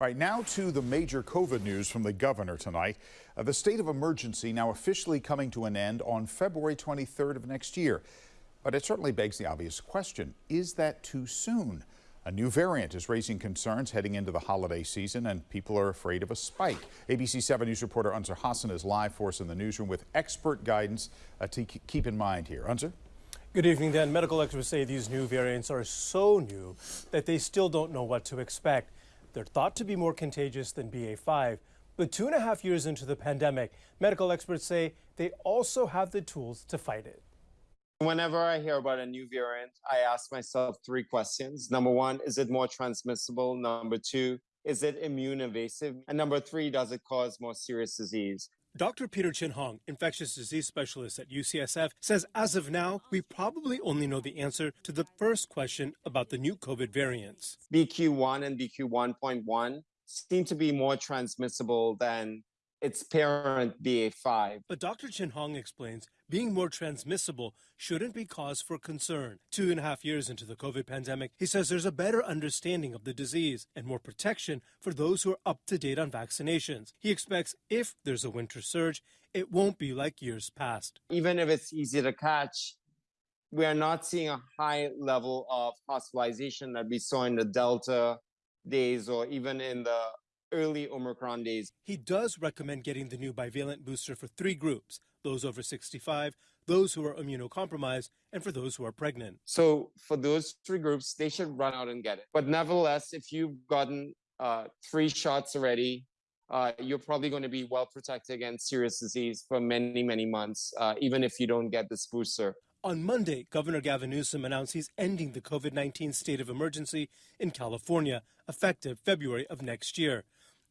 Right now to the major COVID news from the governor tonight. Uh, the state of emergency now officially coming to an end on February 23rd of next year. But it certainly begs the obvious question, is that too soon? A new variant is raising concerns heading into the holiday season and people are afraid of a spike. ABC 7 News reporter Ansar Hassan is live for us in the newsroom with expert guidance uh, to keep in mind here. Ansar? Good evening, Dan. Medical experts say these new variants are so new that they still don't know what to expect. They're thought to be more contagious than BA5. But two and a half years into the pandemic, medical experts say they also have the tools to fight it. Whenever I hear about a new variant, I ask myself three questions. Number one, is it more transmissible? Number two, is it immune evasive? And number three, does it cause more serious disease? Dr. Peter Chin Hong, infectious disease specialist at UCSF, says as of now, we probably only know the answer to the first question about the new COVID variants. BQ1 and BQ1.1 seem to be more transmissible than its parent BA5. But Dr. Chin Hong explains being more transmissible shouldn't be cause for concern. Two and a half years into the COVID pandemic, he says there's a better understanding of the disease and more protection for those who are up to date on vaccinations. He expects if there's a winter surge, it won't be like years past. Even if it's easy to catch, we are not seeing a high level of hospitalization that we saw in the Delta days or even in the early Omicron days. He does recommend getting the new bivalent booster for three groups those over 65, those who are immunocompromised, and for those who are pregnant. So, for those three groups, they should run out and get it. But nevertheless, if you've gotten uh, three shots already, uh, you're probably going to be well protected against serious disease for many, many months, uh, even if you don't get this booster. On Monday, Governor Gavin Newsom announced he's ending the COVID 19 state of emergency in California, effective February of next year.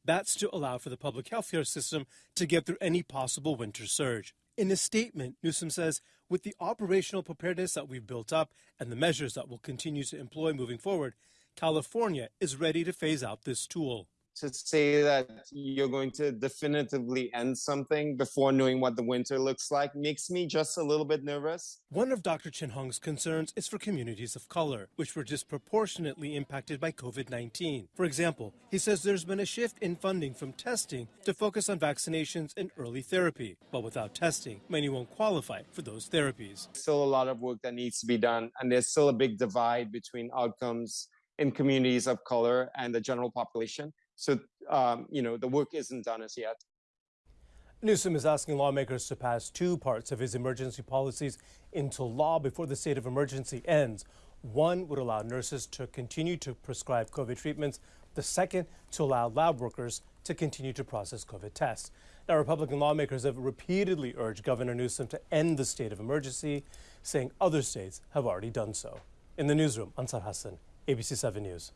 That's to allow for the public health care system to get through any possible winter surge. In a statement, Newsom says, with the operational preparedness that we've built up and the measures that we'll continue to employ moving forward, California is ready to phase out this tool to say that you're going to definitively end something before knowing what the winter looks like makes me just a little bit nervous. One of Dr. Chin Hong's concerns is for communities of color, which were disproportionately impacted by COVID 19. For example, he says there's been a shift in funding from testing to focus on vaccinations and early therapy. But without testing, many won't qualify for those therapies. Still a lot of work that needs to be done, and there's still a big divide between outcomes in communities of color and the general population. So, um, you know, the work isn't done as yet. Newsom is asking lawmakers to pass two parts of his emergency policies into law before the state of emergency ends. One would allow nurses to continue to prescribe COVID treatments. The second, to allow lab workers to continue to process COVID tests. Now, Republican lawmakers have repeatedly urged Governor Newsom to end the state of emergency, saying other states have already done so. In the newsroom, Ansar Hassan, ABC 7 News.